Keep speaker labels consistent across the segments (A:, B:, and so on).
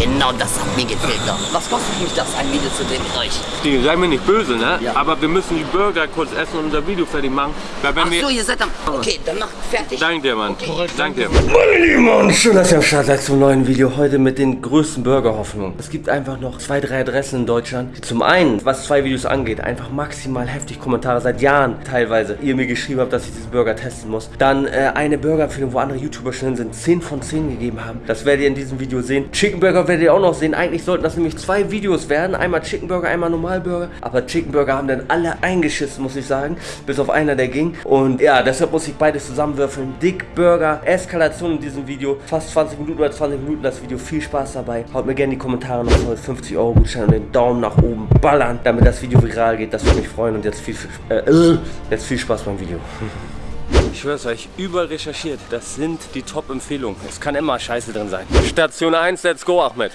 A: Genau das hat mir gefehlt noch. Was kostet mich das, ein Video zu drehen mit euch?
B: Die, sei mir nicht böse, ne?
A: Ja.
B: Aber wir müssen die Burger kurz essen und unser Video fertig machen. Weil wenn
A: Ach
B: wir...
A: so, ihr seid am... Okay, dann macht fertig.
B: Danke dir, Mann.
A: Okay.
B: Danke dir. Meine Lieben und schön, dass ihr am Start seid zum neuen Video. Heute mit den größten Burger-Hoffnungen. Es gibt einfach noch zwei, drei Adressen in Deutschland. die Zum einen, was zwei Videos angeht, einfach maximal heftig Kommentare seit Jahren teilweise. Ihr mir geschrieben habt, dass ich diesen Burger testen muss. Dann äh, eine Burger-Empfehlung, wo andere YouTuber schon sind, 10 von 10 gegeben haben. Das werdet ihr in diesem Video sehen. Chicken Burger werdet ihr auch noch sehen. Eigentlich sollten das nämlich zwei Videos werden. Einmal Chicken Burger, einmal Normalburger. Aber Chicken Burger haben dann alle eingeschissen, muss ich sagen. Bis auf einer, der ging. Und ja, deshalb muss ich beides zusammenwürfeln. Dick Burger, Eskalation in diesem Video. Fast 20 Minuten oder 20 Minuten das Video. Viel Spaß dabei. Haut mir gerne in die Kommentare noch voll 50 Euro Gutschein und den Daumen nach oben ballern, damit das Video viral geht. Das würde mich freuen. Und jetzt viel, äh, äh, jetzt viel Spaß beim Video. Ich schwör's euch, überall recherchiert. Das sind die Top-Empfehlungen. Es kann immer Scheiße drin sein. Station 1, let's go, Ahmed.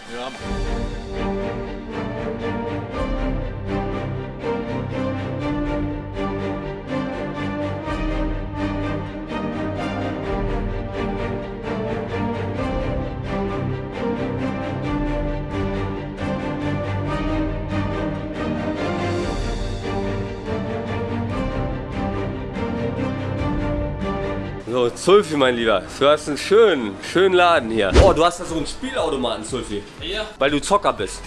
B: So, Zulfi, mein Lieber, du hast einen schönen, schönen Laden hier. Oh, du hast da so einen Spielautomaten, Zulfi.
C: Ja,
B: Weil du Zocker bist.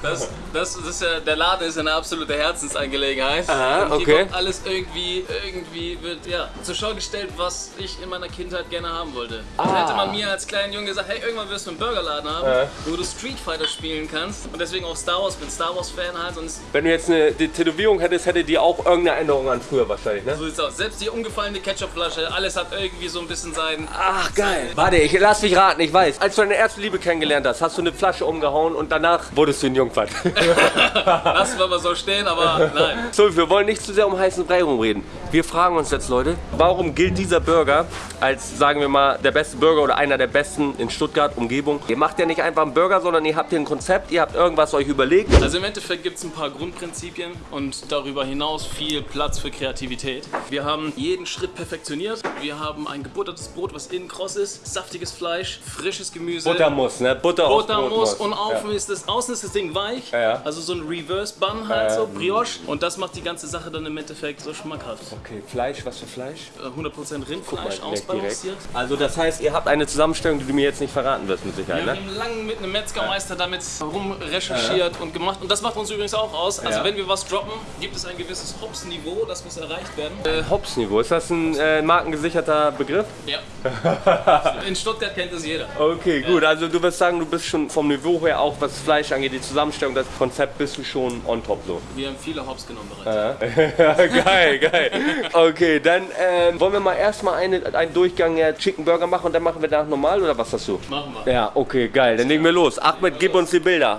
C: das, das, das ist ja, der Laden ist eine absolute Herzensangelegenheit.
B: Aha,
C: Und hier
B: okay.
C: wird alles irgendwie, irgendwie wird ja zur Schau gestellt, was ich in meiner Kindheit gerne haben wollte. Also hätte man mir als kleinen Junge gesagt, hey, irgendwann wirst du einen Burgerladen haben,
B: Ja.
C: wo du Street Fighter spielen kannst. Und deswegen auch Star Wars, bin Star Wars Fan halt. Und
B: Wenn du jetzt eine Tätowierung hättest, hätte die auch irgendeine Änderung an früher wahrscheinlich, ne?
C: so sieht's aus. Selbst die umgefallene Ketchupflasche, alles hat irgendwie so ein bisschen sein.
B: Ach, geil. Warte, ich lass dich raten, ich weiß. Als du deine erste Liebe kennengelernt hast, hast du eine Flasche umgehauen und danach wurdest du ein Jungfern.
C: Lassen wir mal so stehen, aber nein.
B: So, wir wollen nicht zu sehr um heißen Brei rumreden. Wir fragen uns jetzt, Leute, warum gilt dieser Burger als, sagen wir mal, der beste Burger oder einer der besten in Stuttgart, Umgebung? Ihr macht ja nicht einfach einen Burger, sondern ihr habt hier ein Konzept, ihr habt irgendwas euch überlegt.
C: Also im Endeffekt gibt es ein paar Grundprinzipien und darüber hinaus viel Platz für Kreativität. Wir haben jeden Schritt perfektioniert. Wir haben ein gebuttertes Brot, was innen kross ist, saftiges Fleisch, frisches Gemüse.
B: Buttermus, ne? Butter, aufs
C: Butter
B: Brot
C: muss
B: muss.
C: und außen
B: Ja.
C: ist das, außen ist das Ding weich,
B: Ja, ja.
C: also so ein Reverse Bun halt, so
B: ja.
C: Brioche und das macht die ganze Sache dann im Endeffekt so schmackhaft.
B: Okay, Fleisch, was für Fleisch?
C: Äh, 100% Rindfleisch
B: Mal
C: ausbalanciert.
B: Also das heißt, ihr habt eine Zusammenstellung, die du mir jetzt nicht verraten wirst mit Sicherheit,
C: Wir
B: ne?
C: haben lange mit einem Metzgermeister damit rumrecherchiert und gemacht. Und das macht uns übrigens auch aus. Also wenn wir was droppen, gibt es ein gewisses Hops-Niveau, das muss erreicht werden. Äh,
B: Äh, Hops-Niveau, ist das ein äh, markengesicherter Begriff?
C: ja. In Stuttgart kennt das jeder.
B: Okay, gut. Also du wirst sagen, du bist schon vom Niveau her, auch was Fleisch angeht, die Zusammenstellung, das Konzept, bist du schon on top so.
C: Wir haben viele Hops genommen bereits.
B: geil, geil. Okay, dann ähm, wollen wir mal erstmal eine, einen Durchgang äh, Chicken Burger machen und dann machen wir danach normal oder was hast du?
C: Machen wir.
B: Ja, okay, geil. Dann legen wir los. Ahmed, gib uns die Bilder.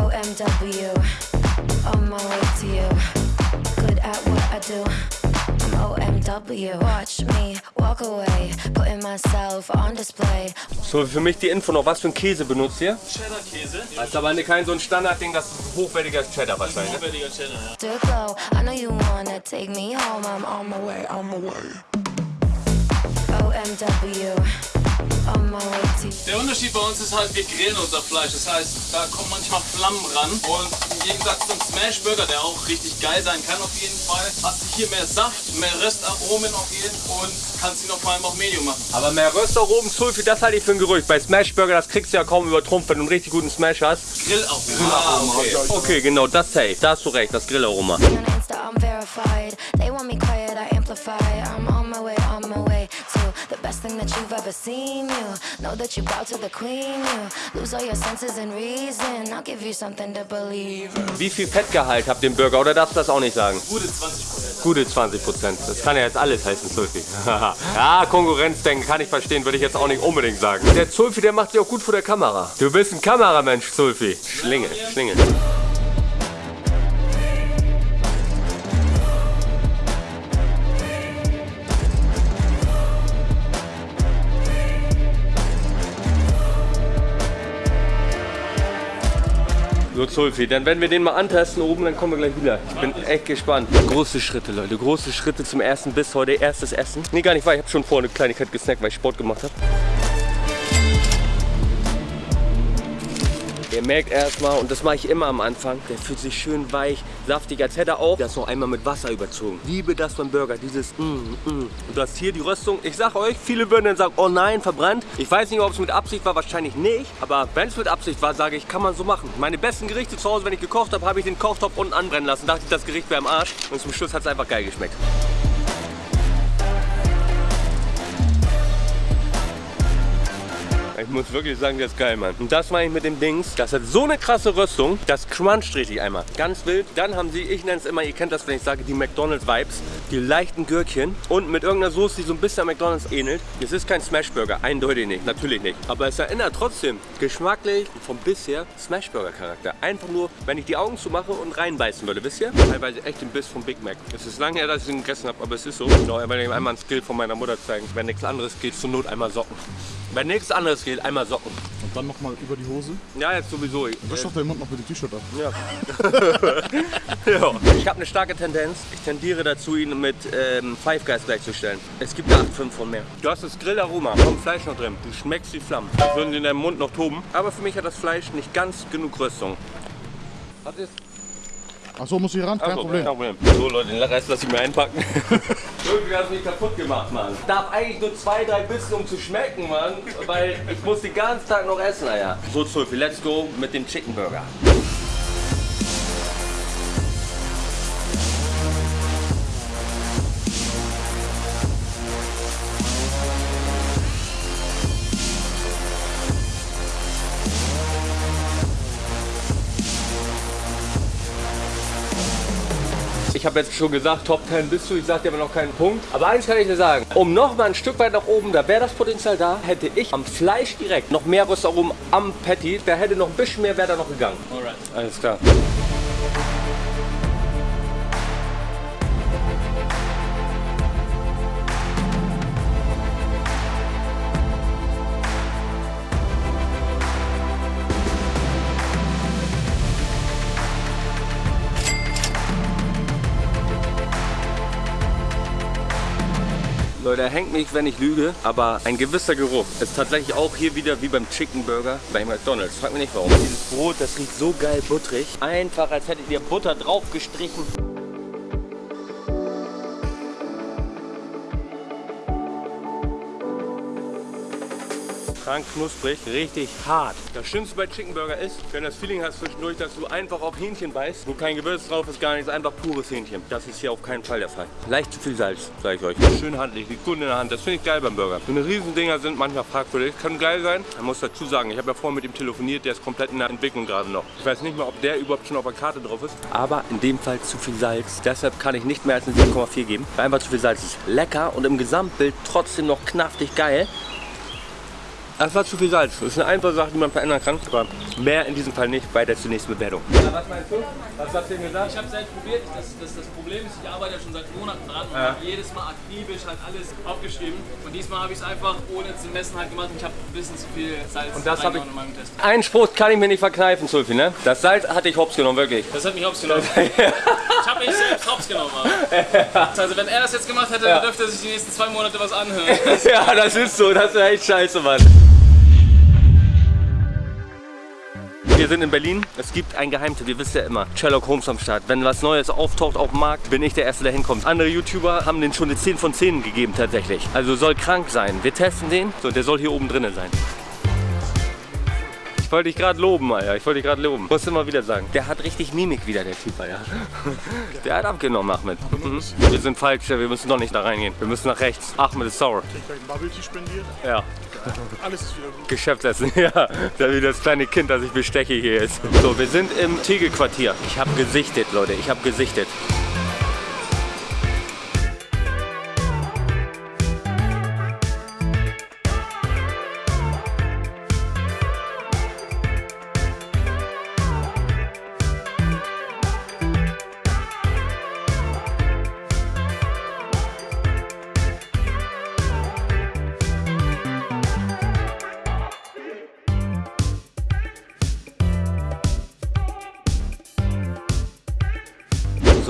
D: OMW, on my way to you. Good at what I do.
B: So, für mich die Info noch. Was für ein Käse benutzt ihr?
C: Cheddar-Käse.
B: Das ist aber kein so ein Standardding, das ist hochwertiger Cheddar wahrscheinlich. Ne?
C: Hochwertiger Cheddar, ja.
D: To glow, I know you wanna take me home. I'm on my way, on my way. OMW,
C: Der Unterschied bei uns ist halt, wir grillen unser Fleisch. Das heißt, da kommen manchmal Flammen ran. Und im Gegensatz zum Smashburger, der auch richtig geil sein kann auf jeden Fall, hast du hier mehr Saft, mehr Röstaromen auf jeden Fall und kannst ihn auch vor allem auch Medium machen.
B: Aber mehr Röstaromen, Sulfi, das halte ich für ein Gerücht. Bei Smashburger, das kriegst du ja kaum übertrumpft, wenn du einen richtig guten Smash hast.
C: Grillaromen.
B: Ah, okay. okay, genau, das safe. Da hast du recht, das Grillaroma.
D: They want me quiet, I amplify. I'm on that you've ever seen. You know that you bow to the queen. You lose all your senses and reason. I'll give you something to believe.
B: Wie viel Fettgehalt habt ihr im Burger oder darfst du das auch nicht sagen?
C: Gute 20%.
B: Gute 20 Prozent. Das kann ja jetzt alles heißen, Zulfi. ja, Konkurrenzdenken kann ich verstehen, würde ich jetzt auch nicht unbedingt sagen. Der Zulfi, der macht sich auch gut vor der Kamera. Du bist ein Kameramensch, Zulfi. Schlinge, Schlinge. So Zulfi, dann werden wir den mal antesten oben, dann kommen wir gleich wieder. Ich bin echt gespannt. Große Schritte, Leute, große Schritte zum ersten Biss heute. Erstes Essen. Nee, gar nicht wahr, ich habe schon vorher eine Kleinigkeit gesnackt, weil ich Sport gemacht habe. Ihr merkt erstmal, und das mache ich immer am Anfang, der fühlt sich schön weich, saftig, als hätte er auch das noch einmal mit Wasser überzogen. Liebe das beim Burger, dieses mm, mm. Und du hast hier die Röstung. Ich sag euch, viele würden dann sagen, oh nein, verbrannt. Ich weiß nicht, ob es mit Absicht war, wahrscheinlich nicht. Aber wenn es mit Absicht war, sage ich, kann man so machen. Meine besten Gerichte zu Hause, wenn ich gekocht habe, habe ich den Kochtopf unten anbrennen lassen. Dachte ich, das Gericht wäre am Arsch. Und zum Schluss hat es einfach geil geschmeckt. Ich muss wirklich sagen, der ist geil, Mann. Und das meine ich mit dem Dings. Das hat so eine krasse Röstung. Das cruncht richtig einmal. Ganz wild. Dann haben sie, ich nenne es immer, ihr kennt das, wenn ich sage, die McDonalds-Vibes. Die leichten Gürkchen. Und mit irgendeiner Soße, die so ein bisschen an McDonalds ähnelt. Es ist kein Smashburger. Eindeutig nicht. Natürlich nicht. Aber es erinnert trotzdem geschmacklich vom bisher Smashburger-Charakter. Einfach nur, wenn ich die Augen zumache und reinbeißen würde. Wisst ihr? Teilweise echt den Biss vom Big Mac. Es ist lange her, dass ich ihn gegessen habe, aber es ist so. Genau, ich will euch einmal ein Skill von meiner Mutter zeigen. Wenn nichts anderes geht, zur Not einmal Socken. Wenn nichts anderes geht, einmal Socken.
E: Und dann nochmal über die Hose.
B: Ja, jetzt sowieso.
E: Wisch doch deinen Mund noch mit dem T-Shirt ab.
B: ja. ja. Ich habe eine starke Tendenz. Ich tendiere dazu, ihn mit ähm, Five Guys gleichzustellen. Es gibt da 8, 5 von mehr. Du hast das Grillaroma vom Fleisch noch drin. Du schmeckst die Flammen. Als würden sie in deinem Mund noch toben. Aber für mich hat das Fleisch nicht ganz genug Röstung. Was ist?
E: Achso, muss ich ran? Kein
B: Achso,
E: Problem.
B: Kein Problem. So Leute, den Rest lasse ich mir einpacken. Irgendwie hast du mich kaputt gemacht, Mann. Darf eigentlich nur zwei, drei Bissen, um zu schmecken, Mann. Weil ich muss den ganzen Tag noch essen, Alter. So, Zulfi, let's go mit dem Chicken Burger. Ich habe jetzt schon gesagt, Top 10 bist du, ich sage dir aber noch keinen Punkt. Aber eins kann ich dir sagen, um noch mal ein Stück weit nach oben, da wäre das Potenzial da, hätte ich am Fleisch direkt noch mehr Röstaromen am Patty, da hätte noch ein bisschen mehr, wäre da noch gegangen.
C: Alright.
B: Alles klar. Leute, hängt mich, wenn ich lüge, aber ein gewisser Geruch ist tatsächlich auch hier wieder wie beim Chicken Burger bei McDonalds. Frag mich nicht warum. Dieses Brot, das riecht so geil butterig. Einfach, als hättet ihr Butter drauf krank knusprig, richtig hart. Das Schlimmste bei Chicken Burger ist, wenn du das Feeling hast zwischendurch, dass du einfach auf Hähnchen beißt, wo kein Gewürz drauf ist, gar nichts, einfach pures Hähnchen. Das ist hier auf keinen Fall der Fall. Leicht zu viel Salz, sage ich euch. Schön handlich, liegt gut in der Hand. Das finde ich geil beim Burger. So eine Riesendinger sind manchmal fragwürdig, können geil sein. Man muss dazu sagen, ich habe ja vorhin mit ihm telefoniert, der ist komplett in der Entwicklung gerade noch. Ich weiß nicht mal, ob der überhaupt schon auf der Karte drauf ist. Aber in dem Fall zu viel Salz. Deshalb kann ich nicht mehr als eine 7,4 geben. Einfach zu viel Salz ist. Lecker und im Gesamtbild trotzdem noch knaftig geil. Das war zu viel Salz. Das ist eine einfache Sache, die man verändern kann. Aber mehr in diesem Fall nicht bei der zunächsten Bewertung. was meinst du? Was hast du denn gesagt?
C: Ich habe es halt probiert. Das, das, das Problem ist, ich arbeite ja schon seit Monaten dran und
B: Ja.
C: habe jedes Mal akribisch halt alles aufgeschrieben. Und diesmal habe ich es einfach ohne zu messen halt gemacht. Ich habe ein bisschen zu viel Salz
B: Und das habe ich-
C: in meinem Test.
B: Einen Spruch kann ich mir nicht verkneifen, Sulfi, ne? Das Salz hatte ich hops genommen, wirklich.
C: Das hat mich hops genommen. ich habe mich selbst hops genommen. aber. Also wenn er das jetzt gemacht hätte, dann dürfte er sich die nächsten zwei Monate was anhören.
B: ja, das ist so. Das ist echt scheiße, Mann. Wir sind in Berlin. Es gibt ein Geheimtipp, ihr wisst ja immer. Sherlock Holmes am Start. Wenn was Neues auftaucht auf dem Markt, bin ich der Erste, der hinkommt. Andere YouTuber haben den schon eine 10 von 10 gegeben tatsächlich. Also soll krank sein. Wir testen den. So, der soll hier oben drinnen sein. Ich wollte dich gerade loben, Alter. Ich wollte dich gerade loben. Muss immer wieder sagen. Der hat richtig Mimik wieder, der Typ, Alter. Der hat abgenommen, Ahmed. Mhm. Wir sind falsch, wir müssen noch nicht da reingehen. Wir müssen nach rechts. Ahmed ist sauer.
E: Ich gleich ein Bubble Tea spendiert.
B: Ja.
E: Alles ist wieder gut.
B: Geschäftsessen, ja. Da wie das kleine Kind, das ich besteche hier ist. So, wir sind im Tegel-Quartier. Ich habe gesichtet, Leute. Ich habe gesichtet.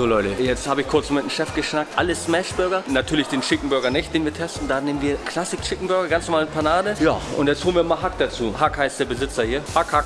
B: So Leute, jetzt habe ich kurz mit dem Chef geschnackt. Alle Smashburger. Natürlich den Chicken Burger nicht, den wir testen. Da nehmen wir Classic Chicken Burger, ganz normale Panade. Ja, und jetzt holen wir mal Hack dazu. Hack heißt der Besitzer hier. Hack, Hack.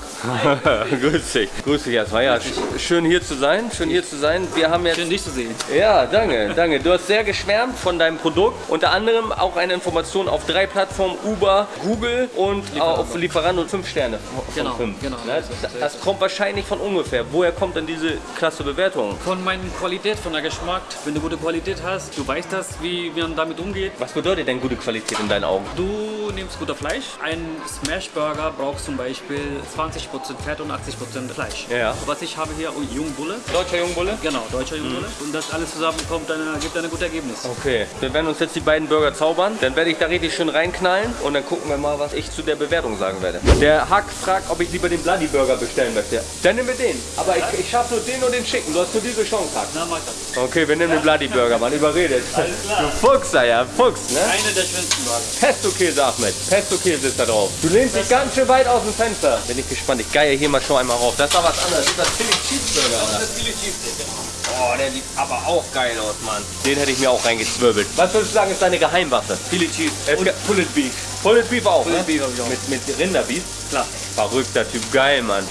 B: Grüß dich. Grüß dich erstmal. Ja, sch- schön hier zu sein. Schön hier zu sein. Wir haben jetzt...
F: Schön, dich zu sehen.
B: Ja, danke, danke. Du hast sehr geschwärmt von deinem Produkt. Unter anderem auch eine Information auf drei Plattformen, Uber, Google und auf Lieferando und fünf Sterne. von
F: Genau,
B: fünf.
F: genau.
B: Das, das kommt wahrscheinlich von ungefähr. Woher kommt denn diese klasse Bewertung?
F: Von meiner Qualität, von der Geschmack. Wenn du gute Qualität hast, du weißt das, wie man damit umgeht.
B: Was bedeutet denn gute Qualität in deinen Augen?
F: Du nimmst guter Fleisch. Ein Smashburger braucht zum Beispiel 20% Fett und 80% Fleisch.
B: Ja.
F: Was ich habe hier, oh, Jungbulle.
B: Deutscher Jungbulle?
F: Genau, deutscher Jungbulle. Und das alles zusammen kommt, dann gibt ein gutes Ergebnis.
B: Okay, wir werden uns jetzt die beiden Burger zaubern. Dann werde ich da richtig schön reinknallen und dann gucken wir mal, was ich zu der Bewertung sagen werde. Der Hack fragt, ob ich lieber den Bloody Burger bestellen möchte. Dann nehmen wir den. Aber ich, ich schaffe nur den und den Chicken. Du hast nur diese Chance, Hack.
F: Na, mach das.
B: Okay, wir nehmen den Bloody Burger, man überredet. Du Fuchs, ja, Fuchs, ne?
F: Eine der schönsten Burger.
B: Pesto-Käse, Ahmed. Pesto-Käse ist da drauf. Du lehnst dich ganz schön weit aus dem Fenster. Bin ich gespannt. Ich geier hier mal schon einmal rauf. Das ist aber was anderes. Das ist das Philly Cheeseburger, oder?
F: Das ist viele Cheesesteak, genau.
B: Oh, der sieht aber auch geil aus, Mann. Den hätte ich mir auch reingezwirbelt. Was würdest du sagen, ist deine Geheimwaffe?
F: Viele Cheese.
B: Es
F: Und
B: gibt Pulled Beef. Pulled Beef auch,
F: Pulled
B: ne?
F: Beef auch.
B: Mit, mit Rinderbeef?
F: klar.
B: Verrückter Typ. Geil, Mann.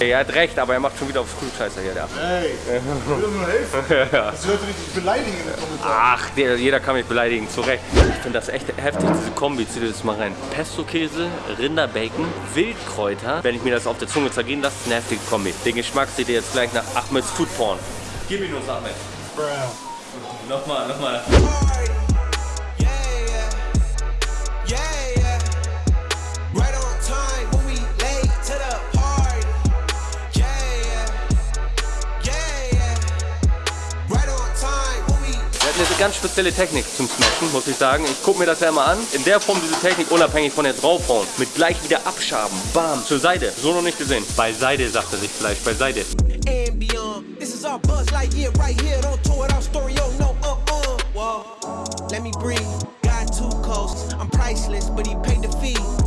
B: Er hat recht, aber er macht schon wieder auf Frühscheißer hier, der.
E: Ey, ich will nur helfen. Die Leute richtig beleidigen in den Kommentaren.
B: Ach, der, jeder kann mich beleidigen, zu Recht. Ich finde das echt heftig, diese Kombi. Zieh dir das mal rein. Pesto-Käse, Rinderbacon, Wildkräuter. Wenn ich mir das auf der Zunge zergehen lasse, nervige Kombi. Den Geschmack seht ihr jetzt gleich nach Ahmeds Foodporn. Gib ihn uns, Ahmed. Nochmal, nochmal. Eine ganz spezielle Technik zum Smashen, muss ich sagen. Ich gucke mir das ja immer an. In der Form diese Technik, unabhängig von der draufhauen. Mit gleich wieder abschaben. Bam, zur Seite. So noch nicht gesehen. Beiseite, sagt er sich vielleicht.
G: Out stereo, no, uh, uh. Let me breathe. Got two coasts. I'm priceless, but he paid the fee.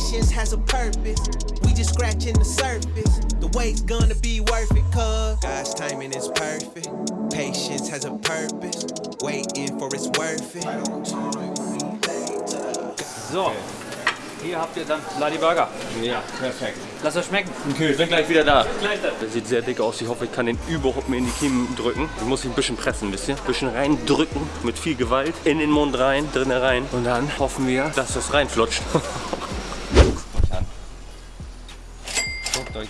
G: Patience has a purpose. We just scratching the surface. The wait's gonna be worth it, cuz God's timing is perfect. Patience has a purpose. Waiting for it's worth it.
F: So. Hier habt ihr dann Bloody Burger.
B: Ja, perfekt.
F: Lass euch schmecken.
B: Okay, sind gleich wieder da.
F: Gleich dann.
B: Der sieht sehr dick aus. Ich hoffe, ich kann den überhaupt mir in die Kiemen drücken. Ich muss ihn ein bisschen pressen, wisst ihr? Ein bisschen reindrücken mit viel Gewalt. In den Mund rein, drinnen rein. Und dann hoffen wir, dass das reinflutscht.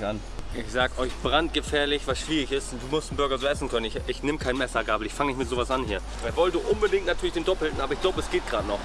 B: Euch an. Ich sag euch, brandgefährlich, was schwierig ist. Du musst einen Burger so essen können. Ich, ich nehme kein Messergabel. Ich fange nicht mit sowas an hier. Er wollte unbedingt natürlich den Doppelten, aber ich glaube, es geht gerade noch.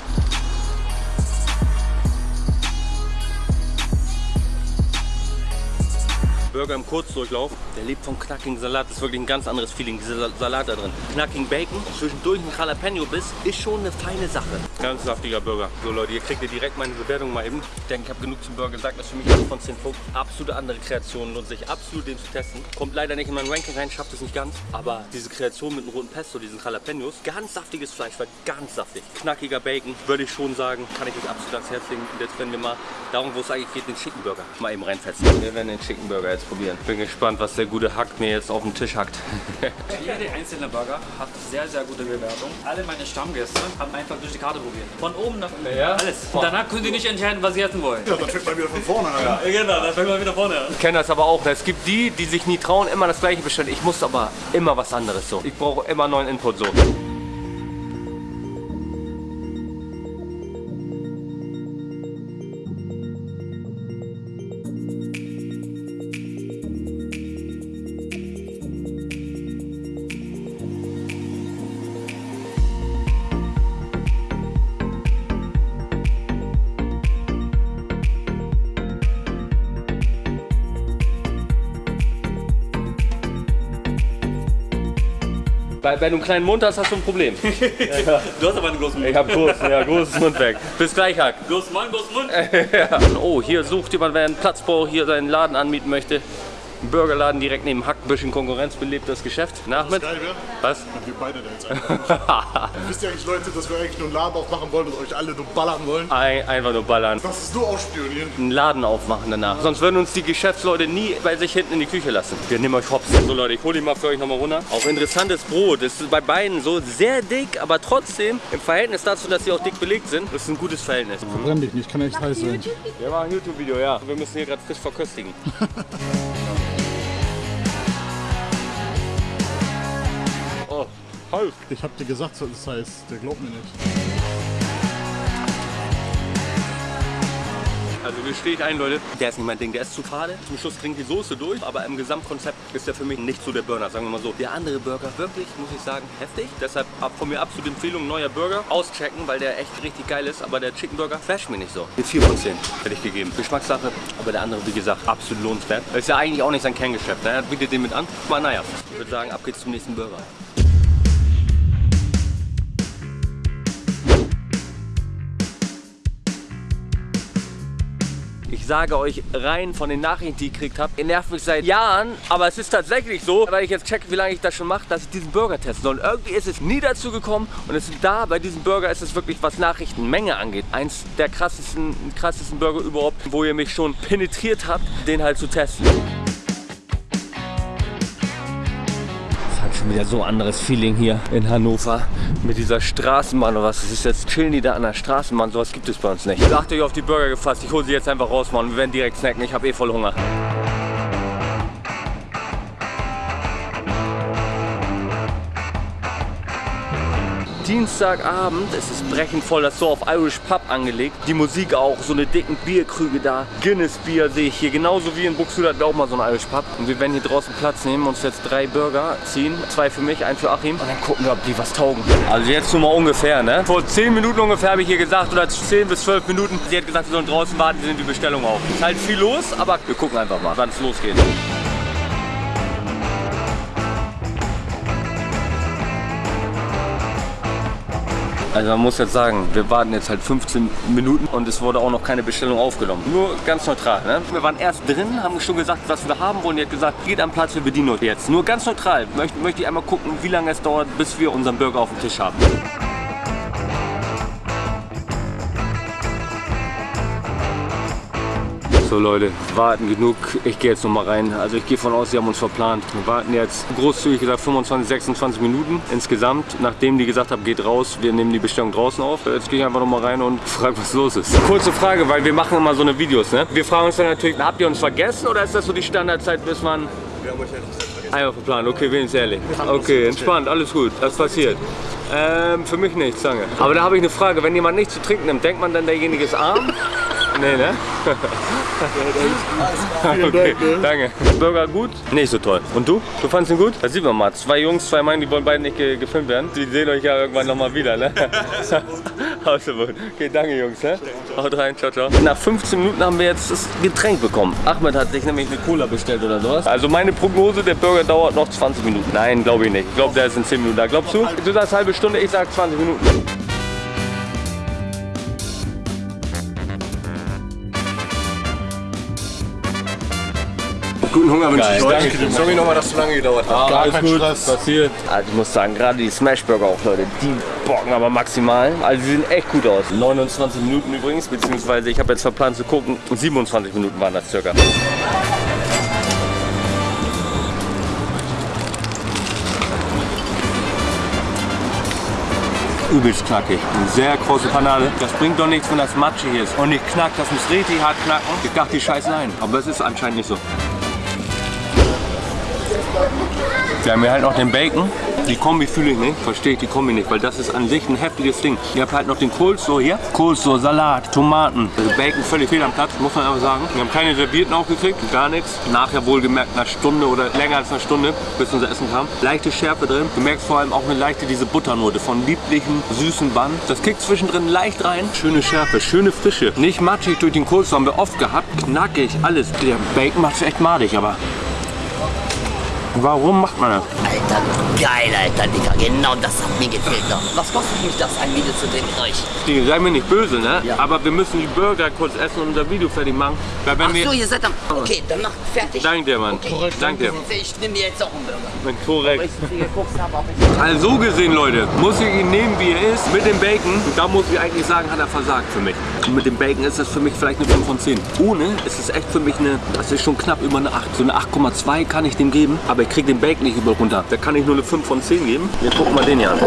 B: Burger im Kurzdurchlauf. Der lebt vom knackigen Salat. Das ist wirklich ein ganz anderes Feeling, dieser Sa- Salat da drin. Knackigen Bacon, zwischendurch ein Jalapeno-Biss, ist schon eine feine Sache. Ganz saftiger Burger. So Leute, hier kriegt ihr direkt meine Bewertung mal eben. Ich denke, ich habe genug zum Burger gesagt. Das ist für mich 8 von 10 Punkten. Absolute andere Kreation, lohnt sich absolut den zu testen. Kommt leider nicht in mein Ranking rein, schafft es nicht ganz. Aber diese Kreation mit dem roten Pesto, diesen Jalapenos, ganz saftiges Fleisch, war ganz saftig. Knackiger Bacon, würde ich schon sagen, kann ich euch absolut ans Herz legen. Und jetzt werden wir mal darum, wo es eigentlich geht, den Chicken Burger mal eben reinfetzen. Wir werden den Chicken Burger jetzt probieren. Bin gespannt, was der gute Hack mir jetzt auf den Tisch hackt.
F: Jede einzelne Burger hat sehr, sehr gute Bewertung. Alle meine Stammgäste haben einfach durch die Karte probiert. Von oben nach unten.
B: Ja?
F: Alles. Und danach können sie nicht entscheiden, was sie essen wollen.
E: Ja, dann fängt man wieder von vorne an.
F: Ja, genau, dann fangen wir wieder vorne an.
B: Ich kenne das aber auch. Es gibt die, die sich nie trauen, immer das gleiche bestellen. Ich muss aber immer was anderes so. Ich brauche immer neuen Input so. Bei, wenn du einen kleinen Mund hast, hast du ein Problem.
F: Du hast aber einen großen Mund.
B: Ich habe großen, ja, großes Mund weg. Bis gleich, Hack.
F: Großen Mann, großen Mund.
B: Ja. Oh, hier sucht jemand, wer einen Platz braucht, hier seinen Laden anmieten möchte. Ein Burgerladen direkt neben Hack, bisschen konkurrenzbelebtes Geschäft. Na, Ahmed?
E: Geil, wäre,
B: Was?
E: Wir beide da jetzt einfach. Wisst ihr eigentlich, Leute, dass wir eigentlich nur einen Laden aufmachen wollen und euch alle nur ballern wollen?
B: Ein, einfach nur ballern.
E: Das ist nur ausspionieren.
B: Einen Laden aufmachen danach. Sonst würden uns die Geschäftsleute nie bei sich hinten in die Küche lassen. Wir nehmen euch hops. So Leute, ich hole die mal für euch nochmal runter. Auch interessantes Brot. Das ist bei beiden so sehr dick, aber trotzdem im Verhältnis dazu, dass sie auch dick belegt sind, das ist ein gutes Verhältnis.
E: Brenn dich nicht, kann echt heiß sein.
B: Wir machen ein YouTube-Video, ja. Wir müssen hier gerade frisch verköstigen. halt.
E: Ich hab dir gesagt, das heißt, der glaubt mir nicht.
B: Also wir stehe ich ein, Leute. Der ist nicht mein Ding, der ist zu fade. Zum Schluss trinkt die Soße durch, aber im Gesamtkonzept ist der für mich nicht so der Burner, sagen wir mal so. Der andere Burger, wirklich, muss ich sagen, heftig. Deshalb ab von mir absolut Empfehlung, neuer Burger. Auschecken, weil der echt richtig geil ist, aber der Chicken Burger flasht mich nicht so. Die 4 von 10 hätte ich gegeben. Geschmackssache, aber der andere, wie gesagt, absolut lohnenswert. Ist ja eigentlich auch nicht sein Kerngeschäft, ne? Er bietet den mit an. Aber naja, ich würde sagen, ab geht's zum nächsten Burger. Ich sage euch rein von den Nachrichten, die ich gekriegt habe, ihr nervt mich seit Jahren, aber es ist tatsächlich so, weil ich jetzt checke, wie lange ich das schon mache, dass ich diesen Burger testen soll. Und irgendwie ist es nie dazu gekommen und es ist da, bei diesem Burger ist es wirklich, was Nachrichtenmenge angeht, eins der krassesten, krassesten Burger überhaupt, wo ihr mich schon penetriert habt, den halt zu testen. Schon wieder so anderes Feeling hier in Hannover mit dieser Straßenbahn oder was. Das ist jetzt chillen die da an der Straßenbahn. Sowas gibt es bei uns nicht. Sagt euch auf die Burger gefasst. Ich hole sie jetzt einfach raus, Mann. Wir werden direkt snacken. Ich habe eh voll Hunger. Dienstagabend, es ist brechend voll, das ist so auf Irish Pub angelegt. Die Musik auch, so eine dicken Bierkrüge da. Guinness Bier sehe ich hier, genauso wie in Buxtehude wir auch mal so ein Irish Pub. Und wir werden hier draußen Platz nehmen, uns jetzt drei Burger ziehen. Zwei für mich, einen für Achim. Und dann gucken wir, ob die was taugen. Also jetzt nur mal ungefähr, ne? Vor 10 Minuten ungefähr habe ich hier gesagt, oder 10 bis 12 Minuten. Sie hat gesagt, wir sollen draußen warten, wir sind die Bestellung auf. Ist halt viel los, aber wir gucken einfach mal, wann es losgeht. Also man muss jetzt sagen, wir warten jetzt halt 15 Minuten und es wurde auch noch keine Bestellung aufgenommen. Nur ganz neutral. Ne? Wir waren erst drin, haben schon gesagt, was wir haben wollen. Die hat gesagt, geht am Platz, wir bedienen euch jetzt. Nur ganz neutral. Möchte, möchte ich einmal gucken, wie lange es dauert, bis wir unseren Burger auf dem Tisch haben. So Leute, warten genug. Ich gehe jetzt noch mal rein. Also ich gehe von aus, sie haben uns verplant. Wir warten jetzt großzügig gesagt 25, 26 Minuten insgesamt. Nachdem die gesagt haben, geht raus, wir nehmen die Bestellung draußen auf. Jetzt gehe ich einfach noch mal rein und frage, was los ist. Kurze Frage, weil wir machen immer so eine Videos. Ne? Wir fragen uns dann natürlich, habt ihr uns vergessen oder ist das so die Standardzeit, bis man...
E: Wir haben euch ja nicht vergessen.
B: Einfach verplant, okay, wenigstens ehrlich. Okay, entspannt, alles gut, das passiert. Ähm, für mich nichts, danke. Aber da habe ich eine Frage, wenn jemand nichts zu trinken nimmt, denkt man dann, derjenige ist arm? Nee, ne? okay, danke. Burger gut? Nicht so toll. Und du? Du fandest ihn gut? Da sieht man mal. Zwei Jungs, zwei Mann, die wollen beide nicht ge gefilmt werden. Die sehen euch ja irgendwann nochmal wieder, ne? Okay, danke Jungs, ne? Haut rein, ciao, ciao. Nach 15 Minuten haben wir jetzt das Getränk bekommen. Ahmed hat sich nämlich eine Cola bestellt oder sowas. Also meine Prognose, der Burger dauert noch 20 Minuten. Nein, glaube ich nicht. Ich glaube, der ist in 10 Minuten da. Glaubst du? Du sagst halbe Stunde, ich sag 20 Minuten.
E: Guten Hunger wünsche ich euch.
B: danke.
E: Sorry nochmal, dass es so lange gedauert hat.
B: Ah,
E: Gar
B: alles
E: kein
B: gut,
E: Stress.
B: passiert. Also ich muss sagen, gerade die Smashburger auch, Leute, die bocken aber maximal. Also sie sehen echt gut aus. 29 Minuten übrigens, beziehungsweise ich habe jetzt verplant zu gucken, 27 Minuten waren das circa. Übelst knackig. Eine sehr große Panade. Das bringt doch nichts, wenn das matschig ist. Und nicht knackt, das muss richtig hart knacken. Ich dachte, die scheißen ein. Aber es ist anscheinend nicht so. Wir haben hier halt noch den Bacon. Die Kombi fühle ich nicht, verstehe ich die Kombi nicht, weil das ist an sich ein heftiges Ding. Ihr habt halt noch den Coleslaw hier. Coleslaw, Salat, Tomaten. Also Bacon völlig fehl am Platz, muss man einfach sagen. Wir haben keine Servierten aufgekriegt, gar nichts. Nachher wohlgemerkt eine Stunde oder länger als eine Stunde, bis unser Essen kam. Leichte Schärfe drin. Du merkst vor allem auch eine leichte diese Butternote von lieblichen, süßen Bann. Das kickt zwischendrin leicht rein. Schöne Schärfe, schöne Frische. Nicht matschig durch den Coleslaw, haben wir oft gehabt. Knackig, alles. Der Bacon macht es echt madig, aber Warum macht man das?
A: Alter, geil, Alter, Digga. Genau das hat mir gefehlt. Doch. Was kostet mich das, ein Video zu drehen mit euch?
B: Die, sei mir nicht böse, ne?
A: Ja.
B: Aber wir müssen die Burger kurz essen und unser Video fertig machen. Weil wenn
A: Ach
B: wir...
A: so, ihr seid am... Okay, dann macht fertig.
B: Dank dir, Mann.
A: Okay.
B: Dank dir.
A: Ich nehme mir jetzt auch einen Burger.
B: Korrekt. Also so gesehen, Leute, muss ich ihn nehmen, wie er ist, mit dem Bacon. Und da muss ich eigentlich sagen, hat er versagt für mich. Und mit dem Bacon ist das für mich vielleicht eine 5 von 10. Ohne ist es echt für mich eine, das ist schon knapp über eine 8. So eine 8,2 kann ich dem geben, aber ich kriege den Bacon nicht über runter. Da kann ich nur eine 5 von 10 geben. Wir gucken mal den hier an.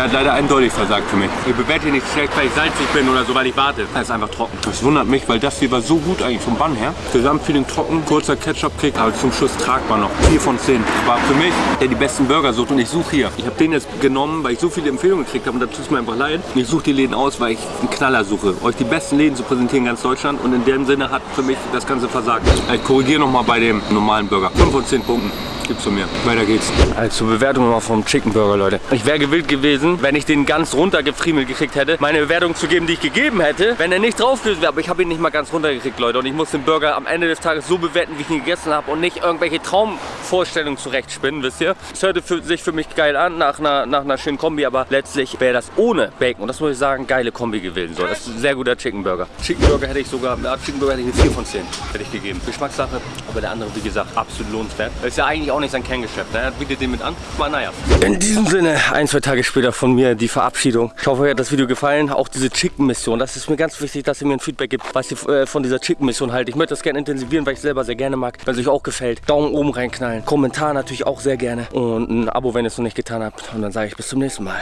B: Der hat leider eindeutig versagt für mich. Ich bewerte ihn nicht schlecht, weil ich salzig bin oder so, weil ich warte. Er ist einfach trocken. Das wundert mich, weil das hier war so gut eigentlich vom Bann her. Gesamtfeeling trocken, kurzer Ketchup-Kick, aber zum Schluss tragbar noch. 4 von 10. War für mich, der die besten Burger sucht und ich suche hier. Ich habe den jetzt genommen, weil ich so viele Empfehlungen gekriegt habe und da tut es mir einfach leid. Ich suche die Läden aus, weil ich einen Knaller suche. Euch die besten Läden zu präsentieren in ganz Deutschland und in dem Sinne hat für mich das Ganze versagt. Ich korrigiere nochmal bei dem normalen Burger. 5 von 10 Punkten. Gibt's von mir. Weiter geht's. Also Bewertung mal vom Chicken Burger, Leute. Ich wäre gewillt gewesen, wenn ich den ganz runtergefriemelt gekriegt hätte, meine Bewertung zu geben, die ich gegeben hätte, wenn er nicht drauf gewesen wäre. Aber ich habe ihn nicht mal ganz runtergekriegt, Leute. Und ich muss den Burger am Ende des Tages so bewerten, wie ich ihn gegessen habe und nicht irgendwelche Traumvorstellungen zurechtspinnen, wisst ihr? Es hörte für, sich für mich geil an, nach einer, nach einer schönen Kombi, aber letztlich wäre das ohne Bacon. Und das muss ich sagen, geile Kombi gewesen. So, das ist ein sehr guter Chicken Burger. Chicken Burger hätte ich sogar, ja, Chicken Burger hätte ich eine 4 von 10 hätte ich gegeben. Geschmackssache, aber der andere, wie gesagt, absolut lohnenswert. Ist ja eigentlich auch nicht sein Kerngeschäft. Ne? Er bietet den mit an. Aber naja. In diesem Sinne, ein, zwei Tage später von mir die Verabschiedung. Ich hoffe, euch hat das Video gefallen. Auch diese Chicken-Mission. Das ist mir ganz wichtig, dass ihr mir ein Feedback gibt, was ihr äh, von dieser Chicken-Mission haltet. Ich möchte das gerne intensivieren, weil ich selber sehr gerne mag. Wenn es euch auch gefällt, Daumen oben reinknallen. Kommentar natürlich auch sehr gerne. Und ein Abo, wenn ihr es noch nicht getan habt. Und dann sage ich bis zum nächsten Mal.